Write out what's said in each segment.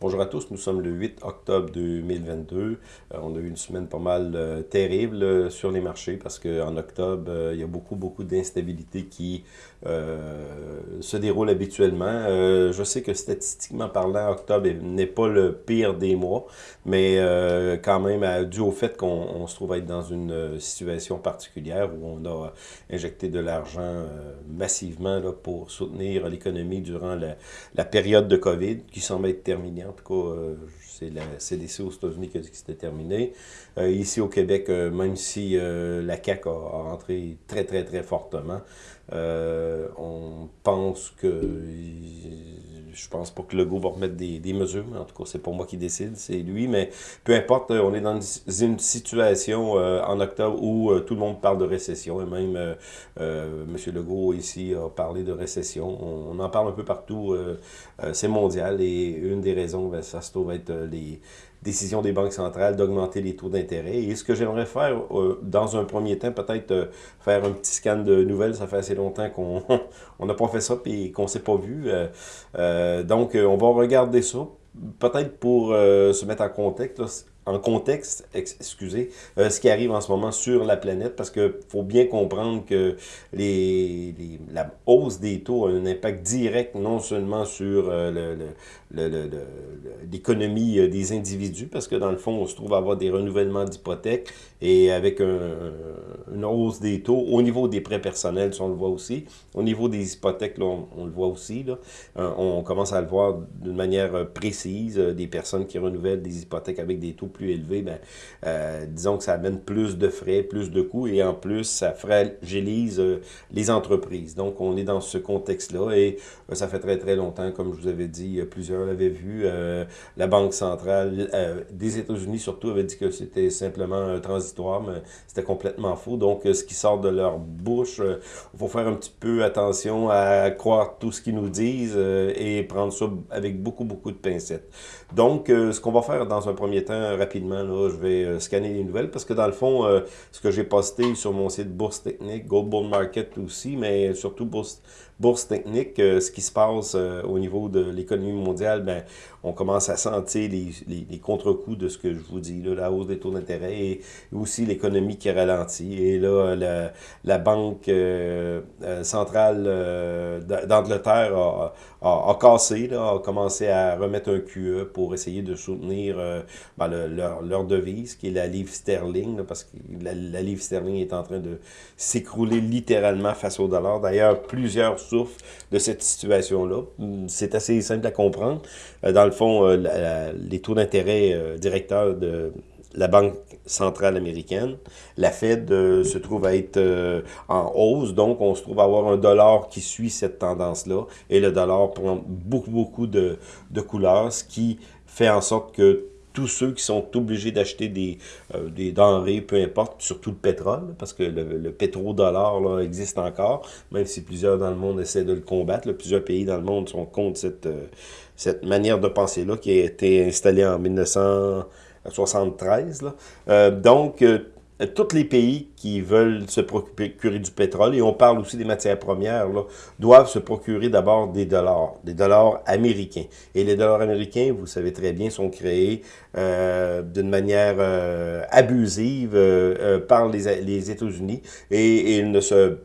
Bonjour à tous, nous sommes le 8 octobre 2022. Euh, on a eu une semaine pas mal euh, terrible euh, sur les marchés parce qu'en octobre, il y a beaucoup, beaucoup d'instabilité qui se déroule habituellement. je sais que statistiquement parlant, octobre n'est pas le pire des mois, mais quand même, dû au fait qu'on se trouve être dans une situation particulière où on a injecté de l'argent massivement là, pour soutenir l'économie durant la, la période de COVID qui semble être terminée en tout cas, euh, c'est la CDC aux États-Unis qui a dit que c'était terminé. Euh, ici au Québec, euh, même si la CAQ a, rentré très, très, très fortement, on pense que je pense pas que Legault va remettre des, mesures, en tout cas, c'est pas moi qui décide, c'est lui, mais peu importe, on est dans une situation en octobre où tout le monde parle de récession, et même M. Legault ici a parlé de récession. On, en parle un peu partout, c'est mondial, et une des raisons, ben, ça se trouve être les décisions des banques centrales d'augmenter les taux d'intérêt. Et ce que j'aimerais faire, dans un premier temps, peut-être faire un petit scan de nouvelles, ça fait assez longtemps qu'on n'a pas fait ça et qu'on ne s'est pas vu. donc, on va regarder ça, peut-être pour se mettre en contexte en contexte, excusez, euh, ce qui arrive en ce moment sur la planète, parce qu'il faut bien comprendre que les, la hausse des taux a un impact direct non seulement sur euh, l'économie euh, des individus, parce que dans le fond, on se trouve à avoir des renouvellements d'hypothèques, et avec une hausse des taux, au niveau des prêts personnels, on le voit aussi, au niveau des hypothèques, là, on, le voit aussi, là, on commence à le voir d'une manière précise, des personnes qui renouvellent des hypothèques avec des taux plus élevé, ben, euh, disons que ça amène plus de frais, plus de coûts, et en plus, ça fragilise euh, les entreprises. Donc, on est dans ce contexte-là, et euh, ça fait très, très longtemps, comme je vous avais dit, plusieurs l'avaient vu, la Banque centrale des États-Unis, surtout, avait dit que c'était simplement transitoire, mais c'était complètement faux. Donc, ce qui sort de leur bouche, il faut faire un petit peu attention à croire tout ce qu'ils nous disent et prendre ça avec beaucoup, beaucoup de pincettes. Donc, ce qu'on va faire dans un premier temps, rapidement, là, je vais euh, scanner les nouvelles parce que dans le fond, euh, ce que j'ai posté sur mon site Bourse Technique, Gold Bull Market aussi, mais surtout Bourse, Bourse Technique, euh, ce qui se passe au niveau de l'économie mondiale, ben, on commence à sentir les, les, contre-coups de ce que je vous dis, là, la hausse des taux d'intérêt et aussi l'économie qui ralentit. Et là, la, la Banque centrale d'Angleterre a, a, cassé, là, a commencé à remettre un QE pour essayer de soutenir ben, le, leur, devise, qui est la livre sterling, parce que la, livre sterling est en train de s'écrouler littéralement face au dollar. D'ailleurs, plusieurs souffrent de cette situation-là. C'est assez simple à comprendre. Euh, dans le fond, euh, les taux d'intérêt euh, directeurs de la Banque centrale américaine. La Fed se trouve à être en hausse, donc on se trouve à avoir un dollar qui suit cette tendance-là, et le dollar prend beaucoup, beaucoup de, de couleurs, ce qui fait en sorte que tous ceux qui sont obligés d'acheter des, euh, denrées, peu importe, surtout le pétrole, parce que le, pétrodollar là, existe encore, même si plusieurs dans le monde essaient de le combattre. plusieurs pays dans le monde sont contre cette, euh, cette manière de penser-là qui a été installée en 1973. Là. Euh, donc, tous les pays qui veulent se procurer du pétrole, et on parle aussi des matières premières, là, doivent se procurer d'abord des dollars, des dollars américains. Et les dollars américains, vous savez très bien, sont créés euh, d'une manière euh, abusive euh, par les, États-Unis, et, ils ne se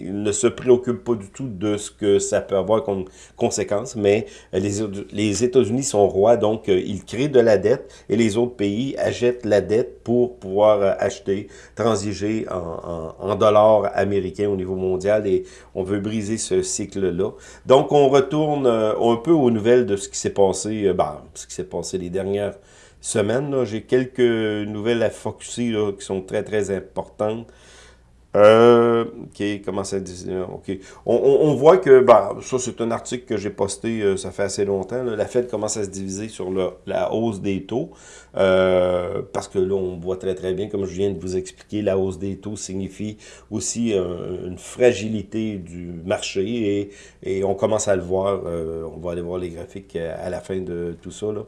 il ne se préoccupe pas du tout de ce que ça peut avoir comme conséquence, mais les, les États-Unis sont rois, donc euh, ils créent de la dette et les autres pays achètent la dette pour pouvoir euh, acheter, transiger en, dollars américains au niveau mondial et on veut briser ce cycle-là. Donc on retourne euh, un peu aux nouvelles de ce qui s'est passé, ben, ce qui s'est passé les dernières semaines. J'ai quelques nouvelles à focuser qui sont très très importantes. Euh, ok, comment ça dit? Ok. On, on, voit que, bah, ça c'est un article que j'ai posté, euh, ça fait assez longtemps. la Fed commence à se diviser sur la hausse des taux. Euh, parce que là, on voit très très bien, comme je viens de vous expliquer, la hausse des taux signifie aussi une fragilité du marché et, et, on commence à le voir. Euh, on va aller voir les graphiques à la fin de tout ça. Là.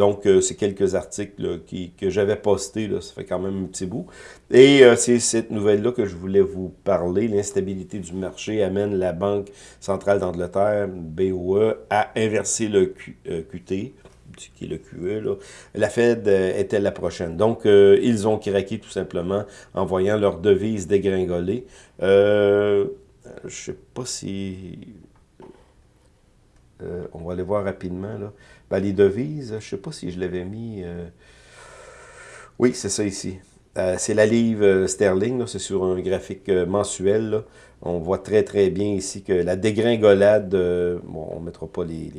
Donc, euh, c'est quelques articles qui, que j'avais postés, ça fait quand même un petit bout. Et euh, c'est cette nouvelle-là que je voulais vous parler. L'instabilité du marché amène la Banque centrale d'Angleterre, BOE, à inverser le QT, qui est le QE, la Fed était la prochaine. Donc, ils ont craqué tout simplement en voyant leur devise dégringoler. je ne sais pas si... on va aller voir rapidement. Là. Ben, les devises, je ne sais pas si je l'avais mis... Oui, c'est ça ici. Euh, c'est la livre euh, sterling, c'est sur un graphique euh, mensuel. On voit très très bien ici que la dégringolade, bon, on ne mettra pas les,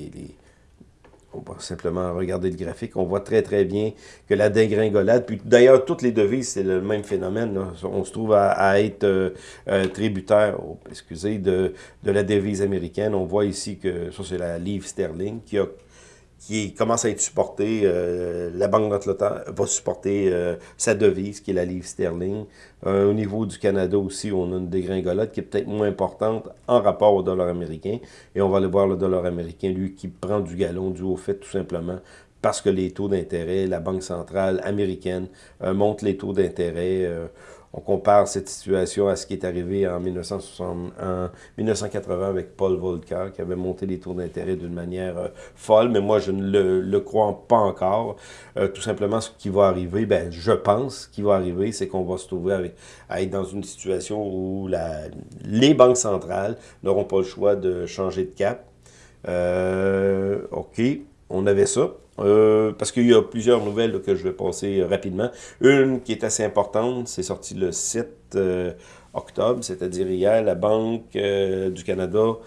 On va simplement regarder le graphique. On voit très très bien que la dégringolade, puis d'ailleurs toutes les devises, c'est le même phénomène. On se trouve à, être tributaire, oh, excusez, de la devise américaine. On voit ici que ça c'est la livre sterling qui a qui commence à être supporté. Euh, la Banque d'Angleterre va supporter euh, sa devise, qui est la livre sterling. Euh, au niveau du Canada aussi, on a une dégringolade qui est peut-être moins importante en rapport au dollar américain. Et on va aller voir le dollar américain, lui, qui prend du galon dû au fait tout simplement parce que les taux d'intérêt, la Banque centrale américaine monte les taux d'intérêt on compare cette situation à ce qui est arrivé en, 1960, en 1980 avec Paul Volcker, qui avait monté les taux d'intérêt d'une manière euh, folle, mais moi, je ne le, crois pas encore. Euh, tout simplement, ce qui va arriver, ben, je pense, ce va arriver, c'est qu'on va se trouver avec, à être dans une situation où les banques centrales n'auront pas le choix de changer de cap. Euh, OK, on avait ça. Euh, parce qu'il y a plusieurs nouvelles que je vais passer rapidement. Une qui est assez importante, c'est sorti le 7 euh, octobre, c'est-à-dire hier, la Banque euh, du Canada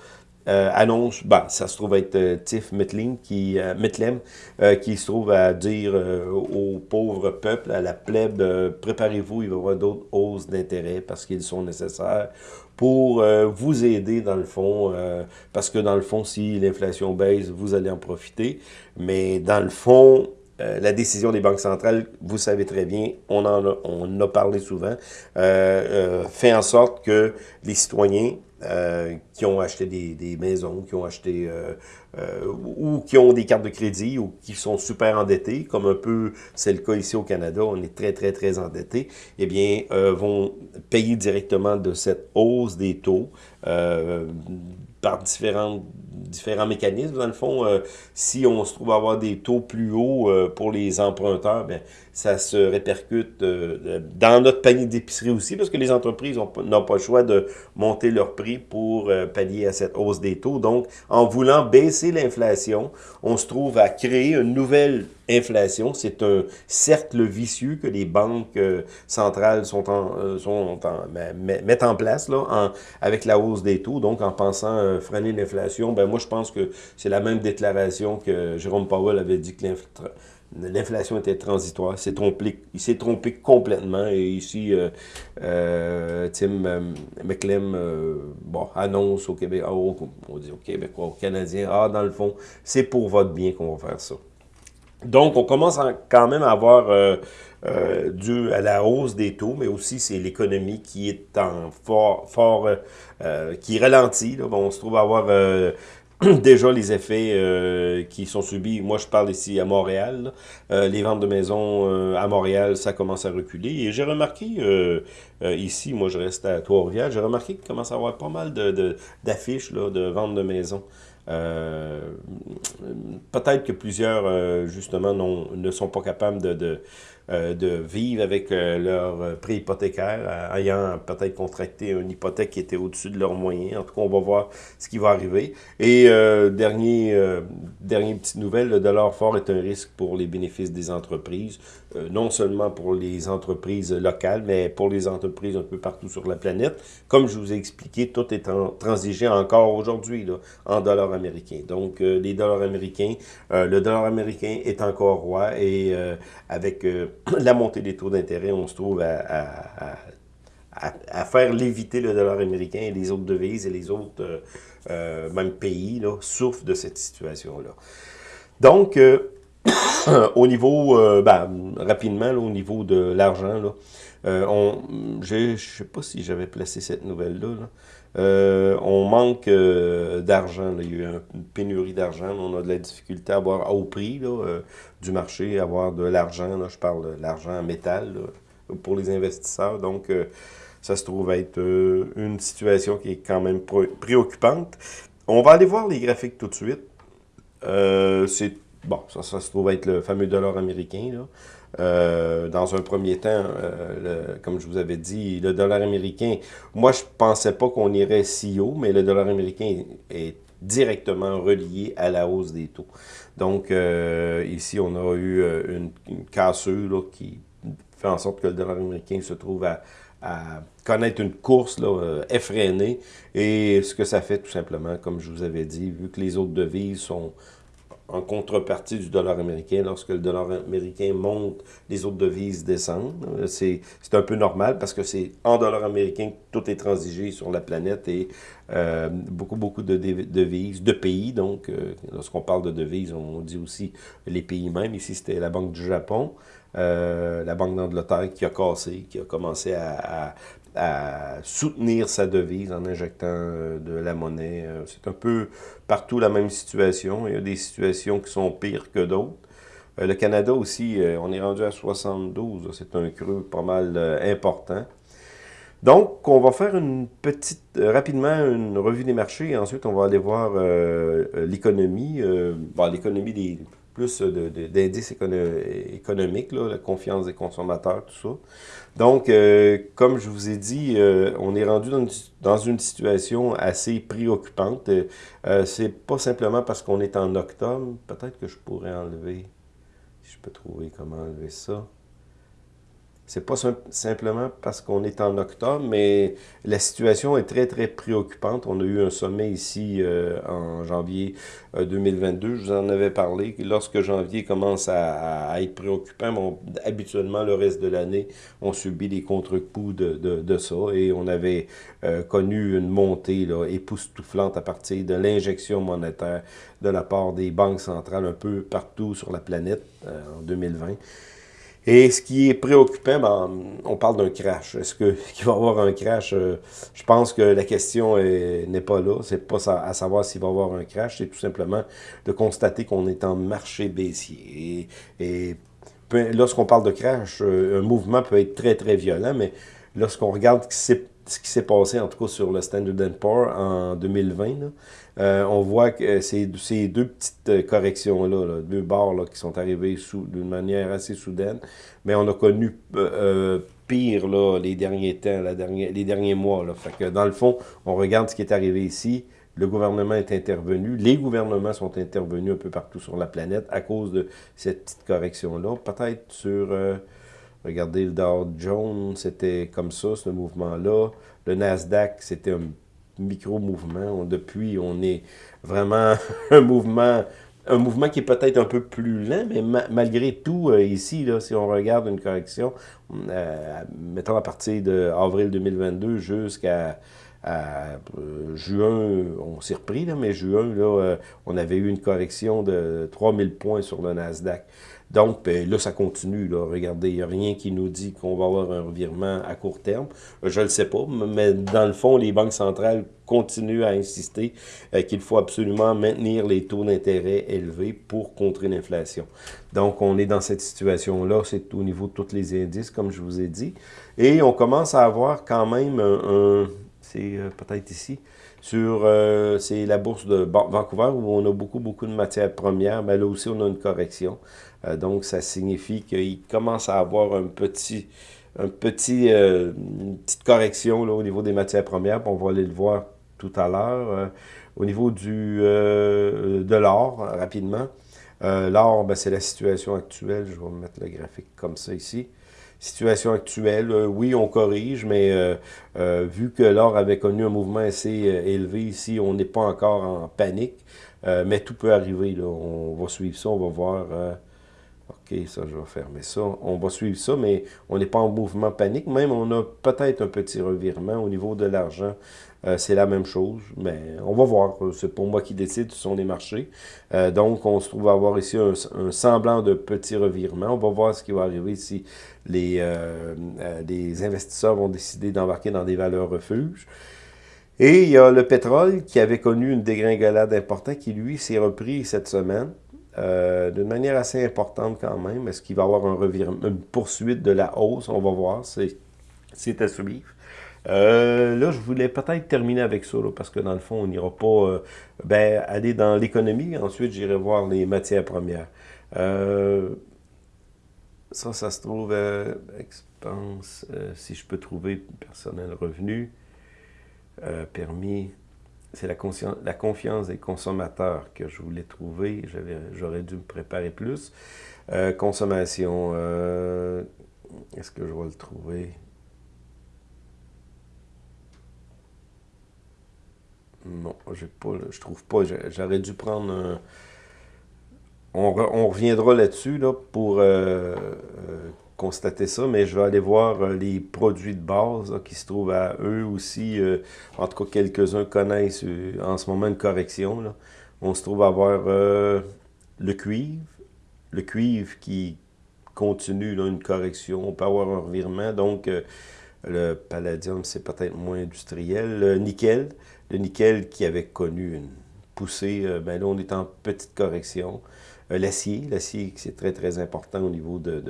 annonce, ben, ça se trouve être Tiff Metling qui, Metlem, qui se trouve à dire aux pauvres peuples, à la plèbe, préparez-vous, il va y avoir d'autres hausses d'intérêt parce qu'ils sont nécessaires pour euh, vous aider dans le fond, euh, parce que dans le fond, si l'inflation baisse, vous allez en profiter. Mais dans le fond, euh, la décision des banques centrales, vous savez très bien, on en a, on a parlé souvent, fait en sorte que les citoyens qui ont acheté des, des, maisons, qui ont acheté euh, ou qui ont des cartes de crédit ou qui sont super endettés, comme un peu c'est le cas ici au Canada, on est très, très, très endettés, eh bien, euh, vont payer directement de cette hausse des taux euh, par différents, différents mécanismes. Dans le fond, si on se trouve à avoir des taux plus hauts pour les emprunteurs, bien, ça se répercute dans notre panier d'épicerie aussi, parce que les entreprises n'ont pas le choix de monter leur prix pour pallier à cette hausse des taux. Donc, en voulant baisser l'inflation, on se trouve à créer une nouvelle inflation. C'est un cercle vicieux que les banques euh, centrales sont en, euh, sont mettent en place là, avec la hausse des taux. Donc, en pensant euh, freiner l'inflation, ben moi, je pense que c'est la même déclaration que Jérôme Powell avait dit que l'inflation était transitoire. il s'est trompé complètement. Et ici, euh, Tim McClem bon, annonce au Québec, on dit au Québec, aux Canadiens, ah, dans le fond, c'est pour votre bien qu'on va faire ça. Donc, on commence quand même à avoir, euh, euh, dû à la hausse des taux, mais aussi c'est l'économie qui est en fort, fort euh, qui ralentit. on se trouve à avoir déjà les effets qui sont subis. Moi, je parle ici à Montréal. les ventes de maisons à Montréal, ça commence à reculer. Et j'ai remarqué ici, moi je reste à Trois-Rivières, j'ai remarqué qu'il commence à avoir pas mal d'affiches de, de ventes de maisons. Euh, peut-être que plusieurs, euh, justement, ne sont pas capables de, euh, de vivre avec euh, leur euh, prix hypothécaire, ayant peut-être contracté une hypothèque qui était au-dessus de leurs moyens. En tout cas, on va voir ce qui va arriver. Et dernier, dernière petite nouvelle, le dollar fort est un risque pour les bénéfices des entreprises, non seulement pour les entreprises locales, mais pour les entreprises un peu partout sur la planète. Comme je vous ai expliqué, tout est en, transigé encore aujourd'hui en dollars américains. Donc, les dollars américains, le dollar américain est encore roi et avec la montée des taux d'intérêt, on se trouve à, faire léviter le dollar américain et les autres devises et les autres, euh, euh, même pays, là, souffrent de cette situation-là. Donc, euh, au niveau, ben, rapidement, au niveau de l'argent, je ne sais pas si j'avais placé cette nouvelle-là, là euh, on manque euh, d'argent. Il y a eu une pénurie d'argent. On a de la difficulté à avoir au prix euh, du marché, à avoir de l'argent. Je parle de l'argent en métal pour les investisseurs. Donc, ça se trouve être une situation qui est quand même préoccupante. On va aller voir les graphiques tout de suite. C'est bon, ça, se trouve être le fameux dollar américain. Dans un premier temps, comme je vous avais dit, le dollar américain, moi je pensais pas qu'on irait si haut, mais le dollar américain est directement relié à la hausse des taux. Donc, euh, ici, on a eu euh, une, une cassure qui fait en sorte que le dollar américain se trouve à, connaître une course là, euh, effrénée. Et ce que ça fait, tout simplement, comme je vous avais dit, vu que les autres devises sont en contrepartie du dollar américain. Lorsque le dollar américain monte, les autres devises descendent. C'est un peu normal parce que c'est en dollar américain que tout est transigé sur la planète et euh, beaucoup, beaucoup de devises, de pays. Donc, euh, lorsqu'on parle de devises, on dit aussi les pays même. Ici, c'était la Banque du Japon, euh, la Banque d'Angleterre qui a cassé, qui a commencé à soutenir sa devise en injectant euh, de la monnaie. Euh, c'est un peu partout la même situation. Il y a des situations qui sont pires que d'autres. Euh, le Canada aussi, on est rendu à 72. C'est un creux pas mal important. Donc, on va faire une petite, rapidement, une revue des marchés. Ensuite, on va aller voir l'économie, l'économie des plus d'indices économiques, la confiance des consommateurs, tout ça. Donc, euh, comme je vous ai dit, euh, on est rendu dans une, situation assez préoccupante. Euh, c'est pas simplement parce qu'on est en octobre. Peut-être que je pourrais enlever, si je peux trouver comment enlever ça. C'est pas simplement parce qu'on est en octobre, mais la situation est très, très préoccupante. On a eu un sommet ici euh, en janvier 2022. Euh, Je vous en avais parlé. Lorsque janvier commence à, être préoccupant, habituellement, le reste de l'année, on subit les contre-coups de, de, ça. Et on avait euh, connu une montée là, époustouflante à partir de l'injection monétaire de la part des banques centrales un peu partout sur la planète en 2020. Et ce qui est préoccupant, ben, on parle d'un crash. Est-ce qu'il va y avoir un crash? Euh, je pense que la question n'est pas là. C'est pas à savoir s'il va y avoir un crash. C'est tout simplement de constater qu'on est en marché baissier. Et, lorsqu'on parle de crash, euh, un mouvement peut être très, très violent, mais lorsqu'on regarde ce qui s'est passé, en tout cas sur le Standard Poor's en 2020, euh, on voit que c'est ces deux petites euh, corrections-là, deux barres là, qui sont arrivées d'une manière assez soudaine, mais on a connu euh, pire là, les derniers temps, la dernière, les derniers mois. Là. Fait que dans le fond, on regarde ce qui est arrivé ici, le gouvernement est intervenu, les gouvernements sont intervenus un peu partout sur la planète à cause de cette petite correction-là. Peut-être sur, regardez, le Dow Jones, c'était comme ça, ce mouvement-là. Le Nasdaq, c'était un micro-mouvement. Depuis, on est vraiment un mouvement un mouvement qui est peut-être un peu plus lent, mais malgré tout, euh, ici, si on regarde une correction, euh, mettons à partir d'avril 2022 jusqu'à euh, juin, on s'est repris, mais juin, on avait eu une correction de 3000 points sur le Nasdaq. Donc, ben, là, ça continue. Regardez, il n'y a rien qui nous dit qu'on va avoir un revirement à court terme. Je ne le sais pas, mais dans le fond, les banques centrales continuent à insister euh, qu'il faut absolument maintenir les taux d'intérêt élevés pour contrer l'inflation. Donc, on est dans cette situation-là. C'est au niveau de tous les indices, comme je vous ai dit. Et on commence à avoir quand même un... c'est euh, peut-être ici sur euh, c'est la bourse de Vancouver où on a beaucoup, beaucoup de matières premières, mais là aussi on a une correction. Euh, donc, ça signifie qu'il commence à avoir un petit, un petit, euh, une petite correction là, au niveau des matières premières. On va aller le voir tout à l'heure. Euh, au niveau du, de l'or, rapidement. L'or, ben, c'est la situation actuelle. Je vais mettre le graphique comme ça ici situation actuelle. oui, on corrige, mais vu que l'or avait connu un mouvement assez élevé ici, on n'est pas encore en panique. mais tout peut arriver. On va suivre ça, on va voir OK, ça, je vais fermer ça. On va suivre ça, mais on n'est pas en mouvement panique. Même, on a peut-être un petit revirement au niveau de l'argent. Euh, c'est la même chose, mais on va voir. C'est pour moi qui décide, ce sont les marchés. Euh, donc, on se trouve à avoir ici un, semblant de petit revirement. On va voir ce qui va arriver si les, euh, les investisseurs vont décider d'embarquer dans des valeurs refuges. Et il y a le pétrole qui avait connu une dégringolade importante qui, lui, s'est repris cette semaine. Euh, d'une manière assez importante quand même. Est-ce qu'il va y avoir un revirement, une poursuite de la hausse? On va voir, c'est à suivre. Euh, là, je voulais peut-être terminer avec ça, parce que dans le fond, on n'ira pas euh, ben, aller dans l'économie. Ensuite, j'irai voir les matières premières. Ça, ça se trouve expense, si je peux trouver personnel revenu, permis. C'est la, confiance des consommateurs que je voulais trouver. J'aurais dû me préparer plus. consommation. Est-ce que je vais le trouver? Non, pas, je trouve pas. J'aurais dû prendre un... On, reviendra là-dessus là, pour euh, euh, constater ça, mais je vais aller voir euh, les produits de base qui se trouvent à eux aussi. en tout cas, quelques-uns connaissent en ce moment une correction. On se trouve à avoir le cuivre. Le cuivre qui continue une correction. On peut avoir un revirement. Donc, le palladium, c'est peut-être moins industriel. Le nickel, le nickel qui avait connu une poussée, euh, ben là, on est en petite correction. Euh, l'acier, l'acier, c'est très, très important au niveau de,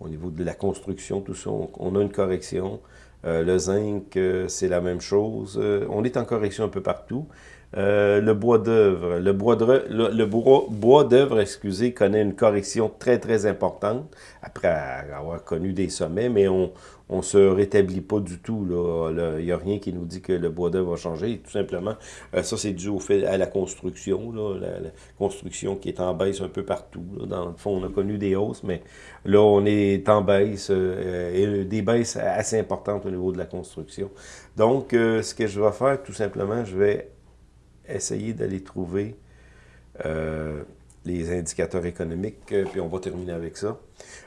au niveau de la construction, tout ça. On, a une correction. Euh, le zinc, c'est la même chose. on est en correction un peu partout. le bois d'œuvre, le bois d'œuvre, le, bois, d'œuvre, excusez, connaît une correction très, très importante après avoir connu des sommets, mais on, on se rétablit pas du tout. Il n'y a rien qui nous dit que le bois d'œuvre va changer. Tout simplement, euh, ça, c'est dû au fait à la construction. la, construction qui est en baisse un peu partout. Dans le fond, on a connu des hausses, mais là, on est en baisse euh, des baisses assez importantes au niveau de la construction. Donc, euh, ce que je vais faire, tout simplement, je vais essayer d'aller trouver les indicateurs économiques, euh, puis on va terminer avec ça.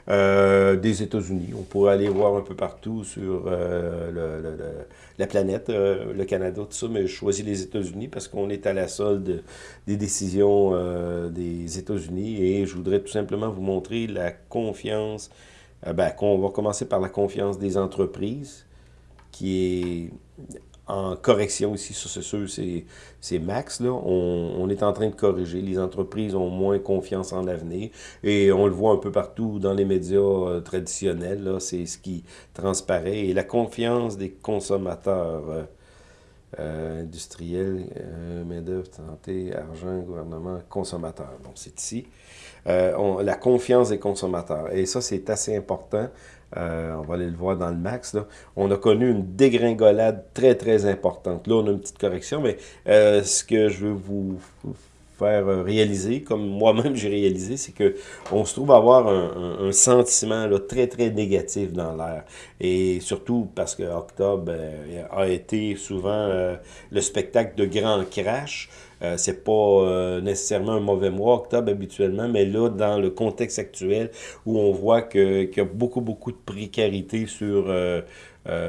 Euh, des États-Unis, on pourrait aller voir un peu partout sur euh, la planète, le Canada, tout ça, mais je choisis les États-Unis parce qu'on est à la solde des décisions des États-Unis et je voudrais tout simplement vous montrer la confiance, ben, on va commencer par la confiance des entreprises qui est en correction ici, c'est sûr, c'est max. Là. On, est en train de corriger. Les entreprises ont moins confiance en l'avenir. Et on le voit un peu partout dans les médias euh, traditionnels. C'est ce qui transparaît. Et la confiance des consommateurs euh, euh, industriels, main-d'œuvre, santé, argent, gouvernement, consommateurs. Bon, c'est ici. la confiance des consommateurs. Et ça, c'est assez important. Euh, on va aller le voir dans le max. On a connu une dégringolade très, très importante. Là, on a une petite correction, mais euh, ce que je veux vous faire euh, réaliser, comme moi-même j'ai réalisé, c'est que on se trouve avoir un, sentiment là, très, très négatif dans l'air. Et surtout parce que octobre a été souvent le spectacle de grands crash. Euh, c'est pas euh, nécessairement un mauvais mois, octobre habituellement, mais là, dans le contexte actuel, où on voit qu'il y a beaucoup, beaucoup de précarité sur... Euh,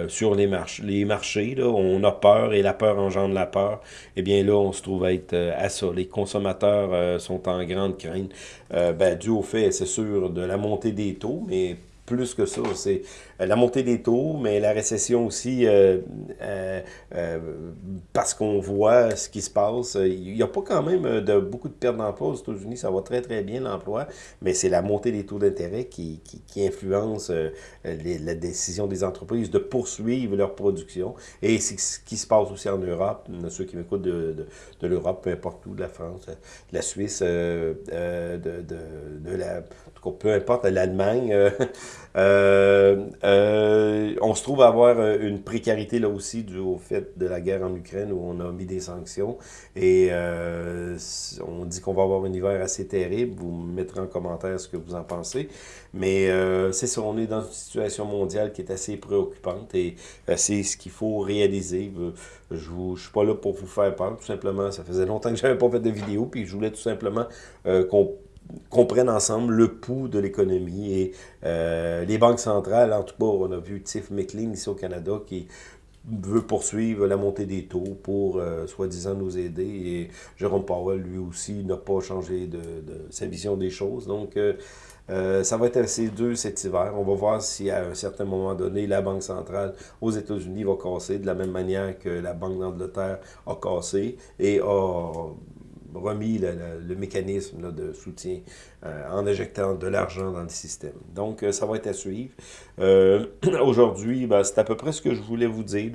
sur les, marches, les marchés. Là, on a peur et la peur engendre la peur. Eh bien là, on se trouve à être à ça. Les consommateurs sont en grande crainte, ben, dû au fait, c'est sûr, de la montée des taux, mais plus que ça. C'est euh, la montée des taux, mais la récession aussi, euh, euh, parce qu'on voit ce qui se passe. Il n'y a pas quand même de, beaucoup de pertes d'emploi aux États-Unis. Ça va très, très bien l'emploi, mais c'est la montée des taux d'intérêt qui, qui, influence la décision des entreprises de poursuivre leur production. Et c'est ce qui se passe aussi en Europe. Ceux qui m'écoutent de, de, l'Europe, peu importe où, de la France, de la Suisse, de, de, la... peu importe, l'Allemagne. Euh, euh, on se trouve à avoir euh, une précarité là aussi dû au fait de la guerre en Ukraine où on a mis des sanctions et on dit qu'on va avoir un hiver assez terrible. Vous me mettrez en commentaire ce que vous en pensez. Mais c'est ça, on est dans une situation mondiale qui est assez préoccupante et c'est ce qu'il faut réaliser. Je ne suis pas là pour vous faire peur, tout simplement. Ça faisait longtemps que je n'avais pas fait de vidéo, puis je voulais tout simplement qu'on comprennent ensemble le pouls de l'économie. Et euh, les banques centrales, en tout cas, on a vu Tiff Macklin ici au Canada qui veut poursuivre la montée des taux pour, euh, soi-disant, nous aider. Et Jérôme Powell, lui aussi, n'a pas changé de, sa vision des choses. Donc, euh, ça va être assez dur cet hiver. On va voir si à un certain moment donné, la Banque centrale aux États-Unis va casser de la même manière que la Banque d'Angleterre a cassé et a remis le, mécanisme de soutien en injectant de l'argent dans le système. Donc, ça va être à suivre. Aujourd'hui, ben, c'est à peu près ce que je voulais vous dire.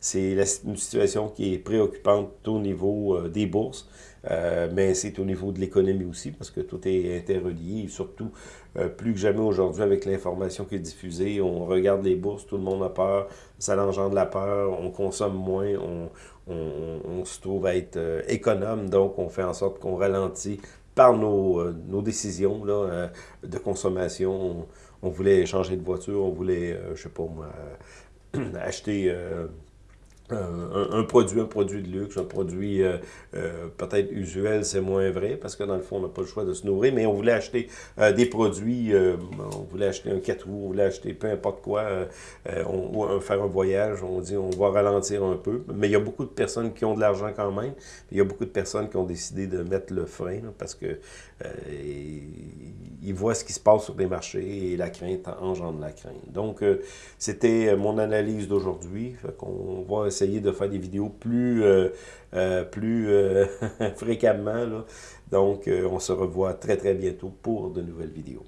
C'est une situation qui est préoccupante au niveau des bourses. Euh, mais c'est au niveau de l'économie aussi, parce que tout est interrelié, surtout, euh, plus que jamais aujourd'hui, avec l'information qui est diffusée, on regarde les bourses, tout le monde a peur, ça engendre la peur, on consomme moins, on, on, se trouve à être euh, économe, donc on fait en sorte qu'on ralentit par nos, nos décisions là, de consommation. On, voulait changer de voiture, on voulait, je sais pas moi, acheter un, produit, un produit de luxe, un produit euh, euh, peut-être usuel, c'est moins vrai, parce que dans le fond, on n'a pas le choix de se nourrir, mais on voulait acheter euh, des produits, on voulait acheter un 4 roues, on voulait acheter peu importe quoi, on, faire un voyage, on dit on va ralentir un peu, mais il y a beaucoup de personnes qui ont de l'argent quand même, il y a beaucoup de personnes qui ont décidé de mettre le frein, parce que ils voient ce qui se passe sur les marchés et la crainte engendre la crainte. Donc, c'était mon analyse d'aujourd'hui, qu'on va essayer essayer de faire des vidéos plus, euh, euh, euh, fréquemment. Donc, on se revoit très, très bientôt pour de nouvelles vidéos.